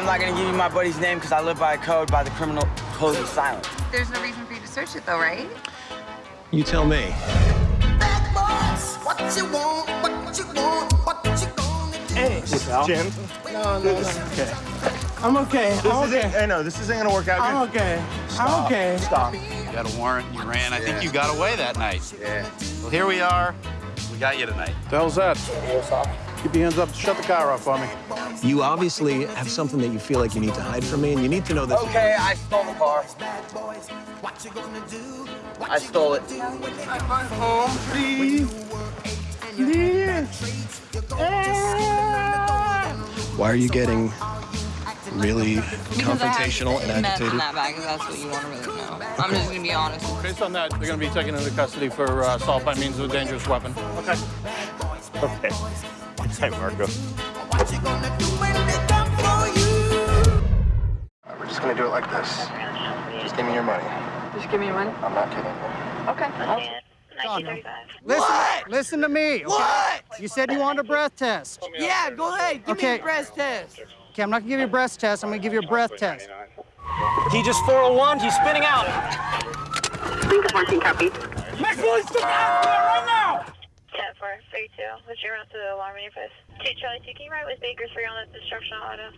I'm not gonna give you my buddy's name because I live by a code by the criminal code of silence. There's no reason for you to search it, though, right? You tell me. Hey, Jim, no, no, no. Okay. I'm okay. this I'm okay. I know, this isn't gonna work out I'm good. okay. I'm okay. Stop. You got a warrant, you ran. I think you got away that night. Yeah. Well, here we are. We got you tonight. The hell's that? Keep your hands up. Shut the car off for me. You obviously have something that you feel like you need to hide from me, and you need to know that. Okay, I stole the car. I stole it. Home, please. Please. Why are you getting really Because I have confrontational and agitated? that bag, that's what you want to really know. I'm just gonna be honest. Based on that, they're going to be taken into custody for uh, assault by means of a dangerous weapon. Okay. Okay. Hey, Marco. Uh, we're just gonna do it like this. Just give me your money. Just give me your money. I'm not kidding you. Okay. Listen, listen to me. Okay? What? You said you wanted a breath test. Yeah, go ahead. Give me Okay. a breast test. Okay, I'm not gonna give you a breath test. I'm gonna give you a breath test. He just 401, he's spinning out. Lincoln 14 copy. Max Willis, stick out there right now! 10 4 32. What's your route to the alarm face? 2 Charlie 2, can you ride with Baker 3 on that destruction auto?